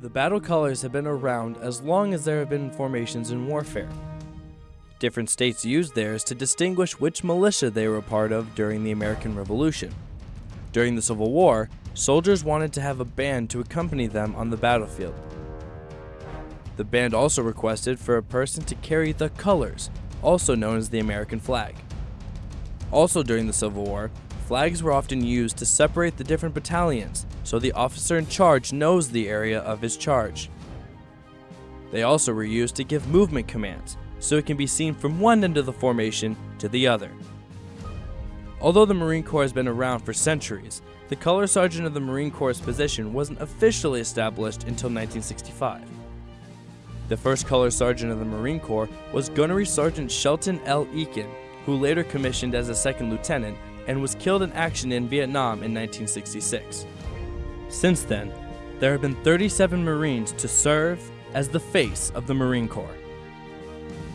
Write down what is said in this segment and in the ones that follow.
The battle colors have been around as long as there have been formations in warfare. Different states used theirs to distinguish which militia they were a part of during the American Revolution. During the Civil War, soldiers wanted to have a band to accompany them on the battlefield. The band also requested for a person to carry the colors, also known as the American flag. Also during the Civil War, flags were often used to separate the different battalions so the officer in charge knows the area of his charge. They also were used to give movement commands so it can be seen from one end of the formation to the other. Although the Marine Corps has been around for centuries, the Color Sergeant of the Marine Corps position wasn't officially established until 1965. The first Color Sergeant of the Marine Corps was Gunnery Sergeant Shelton L. Eakin, who later commissioned as a second lieutenant and was killed in action in Vietnam in 1966. Since then, there have been 37 Marines to serve as the face of the Marine Corps.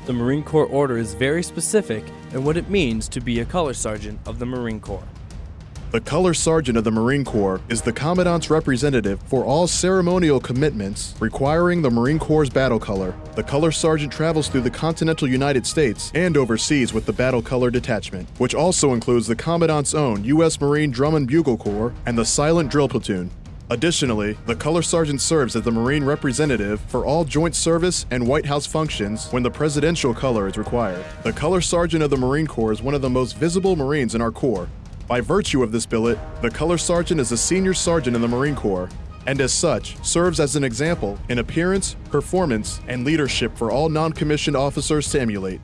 The Marine Corps order is very specific in what it means to be a color sergeant of the Marine Corps. The Color Sergeant of the Marine Corps is the Commandant's representative for all ceremonial commitments requiring the Marine Corps' battle color. The Color Sergeant travels through the continental United States and overseas with the Battle Color Detachment, which also includes the Commandant's own U.S. Marine Drum and Bugle Corps and the Silent Drill Platoon. Additionally, the Color Sergeant serves as the Marine representative for all joint service and White House functions when the presidential color is required. The Color Sergeant of the Marine Corps is one of the most visible Marines in our Corps. By virtue of this billet, the Color Sergeant is a senior sergeant in the Marine Corps, and as such, serves as an example in appearance, performance, and leadership for all non-commissioned officers to emulate.